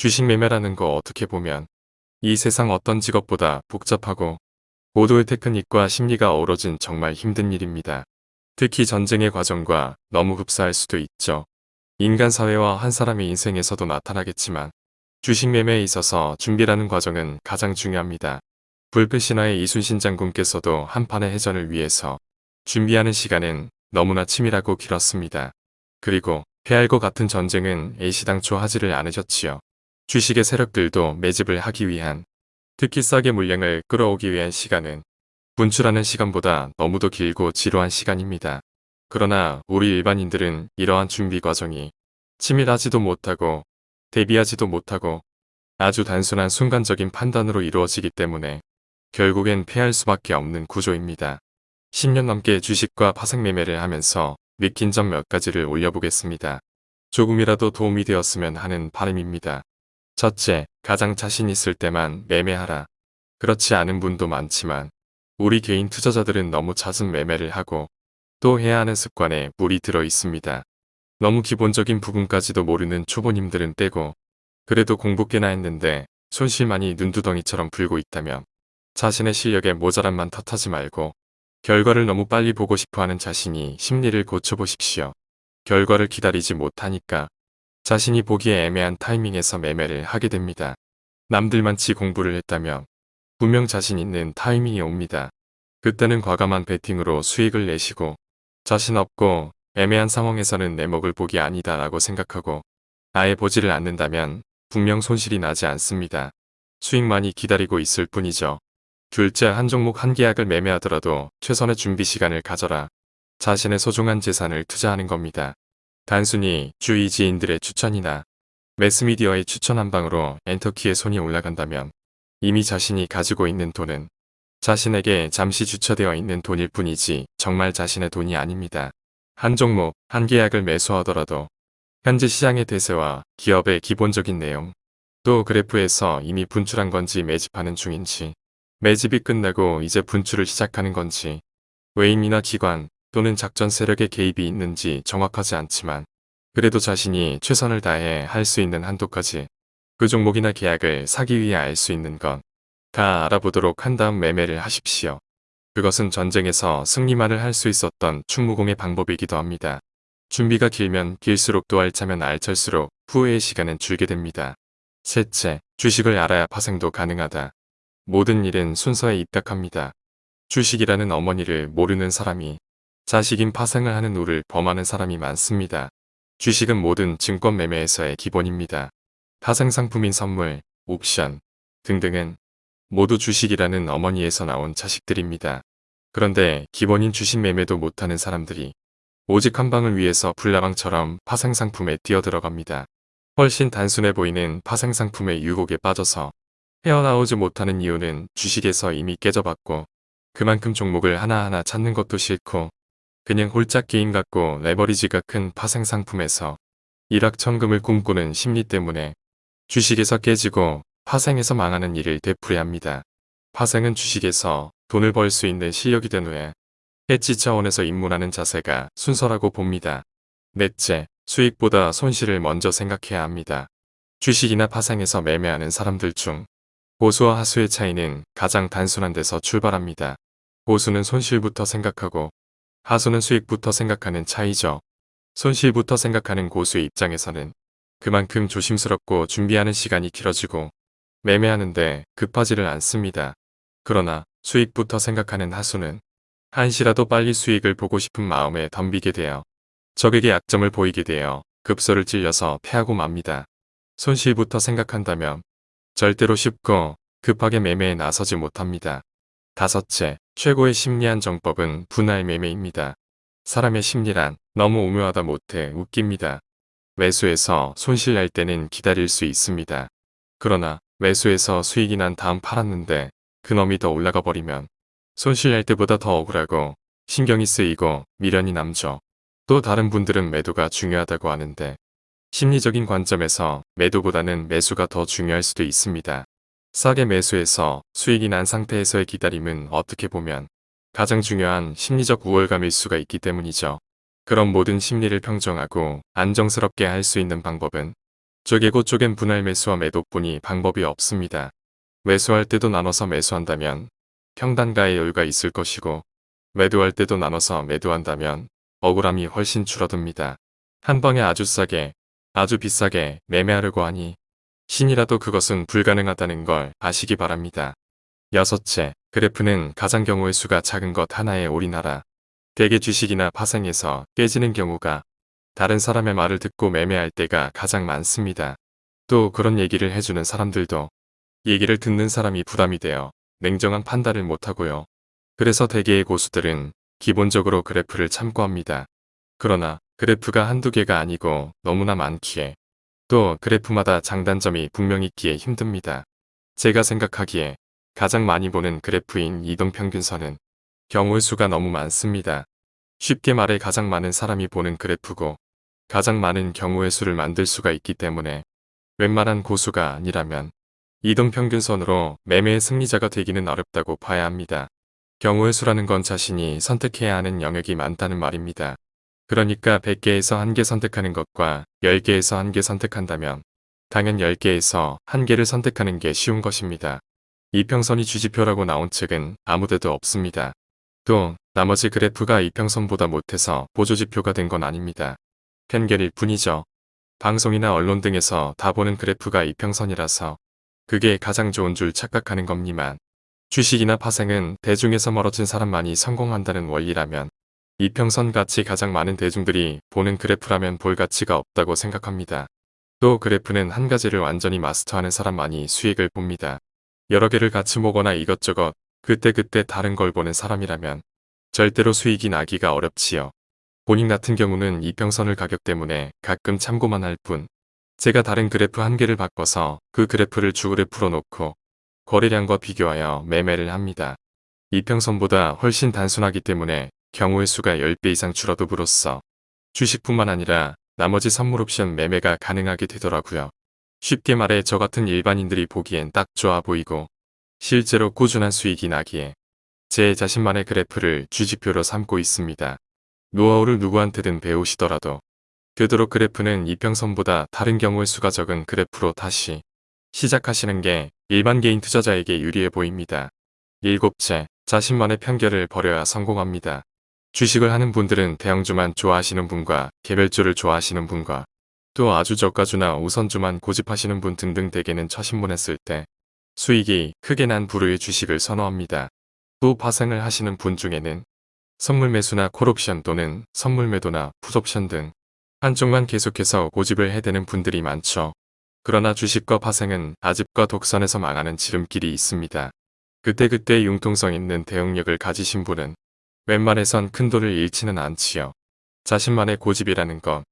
주식 매매라는 거 어떻게 보면 이 세상 어떤 직업보다 복잡하고 모두의 테크닉과 심리가 어우러진 정말 힘든 일입니다. 특히 전쟁의 과정과 너무 흡사할 수도 있죠. 인간 사회와 한 사람의 인생에서도 나타나겠지만 주식 매매에 있어서 준비라는 과정은 가장 중요합니다. 불패신화의 이순신 장군께서도 한판의 해전을 위해서 준비하는 시간은 너무나 치밀하고 길었습니다. 그리고 패할 것 같은 전쟁은 애시당초 하지를 않으셨지요. 주식의 세력들도 매집을 하기 위한 특히 싸게 물량을 끌어오기 위한 시간은 분출하는 시간보다 너무도 길고 지루한 시간입니다. 그러나 우리 일반인들은 이러한 준비 과정이 치밀하지도 못하고 대비하지도 못하고 아주 단순한 순간적인 판단으로 이루어지기 때문에 결국엔 패할 수밖에 없는 구조입니다. 10년 넘게 주식과 파생 매매를 하면서 느낀 점 몇 가지를 올려보겠습니다. 조금이라도 도움이 되었으면 하는 바람입니다. 첫째, 가장 자신 있을 때만 매매하라. 그렇지 않은 분도 많지만 우리 개인 투자자들은 너무 잦은 매매를 하고 또 해야 하는 습관에 물이 들어 있습니다. 너무 기본적인 부분까지도 모르는 초보님들은 떼고 그래도 공부 꽤나 했는데 손실만이 눈두덩이처럼 불고 있다면 자신의 실력에 모자란만 탓하지 말고 결과를 너무 빨리 보고 싶어하는 자신이 심리를 고쳐보십시오. 결과를 기다리지 못하니까 자신이 보기에 애매한 타이밍에서 매매를 하게 됩니다. 남들만치 공부를 했다면 분명 자신 있는 타이밍이 옵니다. 그때는 과감한 베팅으로 수익을 내시고 자신 없고 애매한 상황에서는 내 먹을 복이 아니다 라고 생각하고 아예 보지를 않는다면 분명 손실이 나지 않습니다. 수익만이 기다리고 있을 뿐이죠. 둘째 한 종목 한 계약을 매매하더라도 최선의 준비 시간을 가져라. 자신의 소중한 재산을 투자하는 겁니다. 단순히 주위 지인들의 추천이나 매스미디어의 추천 한 방으로 엔터키에 손이 올라간다면 이미 자신이 가지고 있는 돈은 자신에게 잠시 주처되어 있는 돈일 뿐이지 정말 자신의 돈이 아닙니다. 한 종목, 한 계약을 매수하더라도 현재 시장의 대세와 기업의 기본적인 내용, 또 그래프에서 이미 분출한 건지 매집하는 중인지, 매집이 끝나고 이제 분출을 시작하는 건지, 외인이나 기관 또는 작전 세력의 개입이 있는지 정확하지 않지만 그래도 자신이 최선을 다해 할 수 있는 한도까지 그 종목이나 계약을 사기 위해 알 수 있는 건 다 알아보도록 한 다음 매매를 하십시오. 그것은 전쟁에서 승리만을 할 수 있었던 충무공의 방법이기도 합니다. 준비가 길면 길수록 또 알차면 알찰수록 후회의 시간은 줄게 됩니다. 셋째, 주식을 알아야 파생도 가능하다. 모든 일은 순서에 입닥합니다. 주식이라는 어머니를 모르는 사람이 자식인 파생을 하는 우를 범하는 사람이 많습니다. 주식은 모든 증권 매매에서의 기본입니다. 파생 상품인 선물, 옵션 등등은 모두 주식이라는 어머니에서 나온 자식들입니다. 그런데 기본인 주식 매매도 못하는 사람들이 오직 한 방을 위해서 불나방처럼 파생 상품에 뛰어들어갑니다. 훨씬 단순해 보이는 파생 상품의 유혹에 빠져서 헤어나오지 못하는 이유는 주식에서 이미 깨져봤고 그만큼 종목을 하나하나 찾는 것도 싫고 그냥 홀짝 게임 같고 레버리지가 큰 파생 상품에서 일확천금을 꿈꾸는 심리 때문에 주식에서 깨지고 파생에서 망하는 일을 되풀이합니다. 파생은 주식에서 돈을 벌 수 있는 실력이 된 후에 해치 차원에서 입문하는 자세가 순서라고 봅니다. 넷째, 수익보다 손실을 먼저 생각해야 합니다. 주식이나 파생에서 매매하는 사람들 중 고수와 하수의 차이는 가장 단순한 데서 출발합니다. 고수는 손실부터 생각하고 하수는 수익부터 생각하는 차이죠. 손실부터 생각하는 고수의 입장에서는 그만큼 조심스럽고 준비하는 시간이 길어지고 매매하는데 급하지를 않습니다. 그러나 수익부터 생각하는 하수는 한시라도 빨리 수익을 보고 싶은 마음에 덤비게 되어 적에게 약점을 보이게 되어 급소를 찔려서 패하고 맙니다. 손실부터 생각한다면 절대로 쉽고 급하게 매매에 나서지 못합니다. 다섯째, 최고의 심리한 정법은 분할 매매입니다. 사람의 심리란 너무 오묘하다 못해 웃깁니다. 매수해서 손실 날 때는 기다릴 수 있습니다. 그러나 매수해서 수익이 난 다음 팔았는데 그놈이 더 올라가 버리면 손실 날 때보다 더 억울하고 신경이 쓰이고 미련이 남죠. 또 다른 분들은 매도가 중요하다고 하는데 심리적인 관점에서 매도보다는 매수가 더 중요할 수도 있습니다. 싸게 매수해서 수익이 난 상태에서의 기다림은 어떻게 보면 가장 중요한 심리적 우월감일 수가 있기 때문이죠. 그런 모든 심리를 평정하고 안정스럽게 할 수 있는 방법은 쪼개고 쪼갠 분할 매수와 매도뿐이 방법이 없습니다. 매수할 때도 나눠서 매수한다면 평단가의 여유가 있을 것이고 매도할 때도 나눠서 매도한다면 억울함이 훨씬 줄어듭니다. 한 방에 아주 싸게 아주 비싸게 매매하려고 하니 신이라도 그것은 불가능하다는 걸 아시기 바랍니다. 여섯째, 그래프는 가장 경우의 수가 작은 것 하나에 올인하라. 대개 주식이나 파생에서 깨지는 경우가 다른 사람의 말을 듣고 매매할 때가 가장 많습니다. 또 그런 얘기를 해주는 사람들도 얘기를 듣는 사람이 부담이 되어 냉정한 판단을 못하고요. 그래서 대개의 고수들은 기본적으로 그래프를 참고합니다. 그러나 그래프가 한두 개가 아니고 너무나 많기에 또 그래프마다 장단점이 분명히 있기에 힘듭니다. 제가 생각하기에 가장 많이 보는 그래프인 이동평균선은 경우의 수가 너무 많습니다. 쉽게 말해 가장 많은 사람이 보는 그래프고 가장 많은 경우의 수를 만들 수가 있기 때문에 웬만한 고수가 아니라면 이동평균선으로 매매의 승리자가 되기는 어렵다고 봐야 합니다. 경우의 수라는 건 자신이 선택해야 하는 영역이 많다는 말입니다. 그러니까 100개에서 1개 선택하는 것과 10개에서 1개 선택한다면 당연 10개에서 1개를 선택하는 게 쉬운 것입니다. 이평선이 주지표라고 나온 책은 아무데도 없습니다. 또 나머지 그래프가 이평선보다 못해서 보조지표가 된 건 아닙니다. 편견일 뿐이죠. 방송이나 언론 등에서 다 보는 그래프가 이평선이라서 그게 가장 좋은 줄 착각하는 겁니만 주식이나 파생은 대중에서 멀어진 사람만이 성공한다는 원리라면 이평선 같이 가장 많은 대중들이 보는 그래프라면 볼 가치가 없다고 생각합니다. 또 그래프는 한 가지를 완전히 마스터하는 사람만이 수익을 봅니다. 여러 개를 같이 보거나 이것저것 그때그때 다른 걸 보는 사람이라면 절대로 수익이 나기가 어렵지요. 본인 같은 경우는 이평선을 가격 때문에 가끔 참고만 할 뿐 제가 다른 그래프 한 개를 바꿔서 그 그래프를 주그래프로 놓고 거래량과 비교하여 매매를 합니다. 이평선보다 훨씬 단순하기 때문에 경우의 수가 10배 이상 줄어듦으로써 주식뿐만 아니라 나머지 선물 옵션 매매가 가능하게 되더라고요. 쉽게 말해 저 같은 일반인들이 보기엔 딱 좋아 보이고 실제로 꾸준한 수익이 나기에 제 자신만의 그래프를 주지표로 삼고 있습니다. 노하우를 누구한테든 배우시더라도 되도록 그래프는 이평선보다 다른 경우의 수가 적은 그래프로 다시 시작하시는 게 일반 개인 투자자에게 유리해 보입니다. 일곱째, 자신만의 편견을 버려야 성공합니다. 주식을 하는 분들은 대형주만 좋아하시는 분과 개별주를 좋아하시는 분과 또 아주 저가주나 우선주만 고집하시는 분 등등 대개는 처신문했을 때 수익이 크게 난 부류의 주식을 선호합니다. 또 파생을 하시는 분 중에는 선물 매수나 콜옵션 또는 선물 매도나 풋옵션 등 한쪽만 계속해서 고집을 해대는 분들이 많죠. 그러나 주식과 파생은 아집과 독선에서 망하는 지름길이 있습니다. 그때그때 융통성 있는 대응력을 가지신 분은 웬만해선 큰 돈을 잃지는 않지요. 자신만의 고집이라는 것,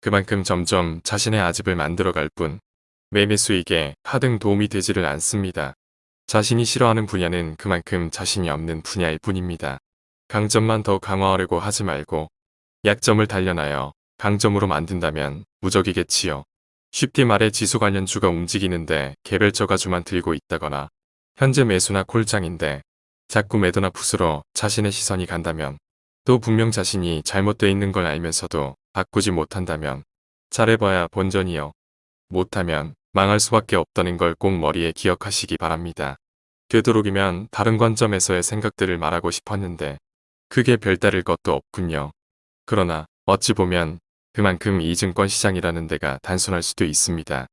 그만큼 점점 자신의 아집을 만들어갈 뿐 매매 수익에 하등 도움이 되지를 않습니다. 자신이 싫어하는 분야는 그만큼 자신이 없는 분야일 뿐입니다. 강점만 더 강화하려고 하지 말고 약점을 단련하여 강점으로 만든다면 무적이겠지요. 쉽게 말해 지수 관련주가 움직이는데 개별 저가주만 들고 있다거나 현재 매수나 콜장인데 자꾸 매도나 풋으로 자신의 시선이 간다면 또 분명 자신이 잘못되어 있는 걸 알면서도 바꾸지 못한다면 잘해봐야 본전이요. 못하면 망할 수밖에 없다는 걸 꼭 머리에 기억하시기 바랍니다. 되도록이면 다른 관점에서의 생각들을 말하고 싶었는데 크게 별다를 것도 없군요. 그러나 어찌 보면 그만큼 이 증권 시장이라는 데가 단순할 수도 있습니다.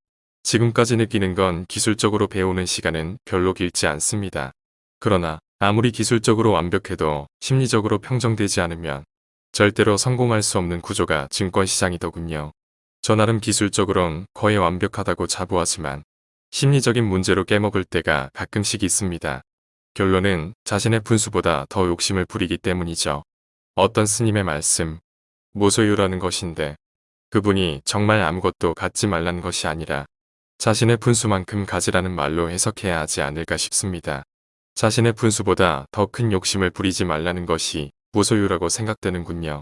지금까지 느끼는 건 기술적으로 배우는 시간은 별로 길지 않습니다. 그러나 아무리 기술적으로 완벽해도 심리적으로 평정되지 않으면 절대로 성공할 수 없는 구조가 증권시장이더군요. 저 나름 기술적으론 거의 완벽하다고 자부하지만 심리적인 문제로 깨먹을 때가 가끔씩 있습니다. 결론은 자신의 분수보다 더 욕심을 부리기 때문이죠. 어떤 스님의 말씀, 무소유라는 것인데 그분이 정말 아무것도 갖지 말라는 것이 아니라 자신의 분수만큼 가지라는 말로 해석해야 하지 않을까 싶습니다. 자신의 분수보다 더 큰 욕심을 부리지 말라는 것이 무소유라고 생각되는군요.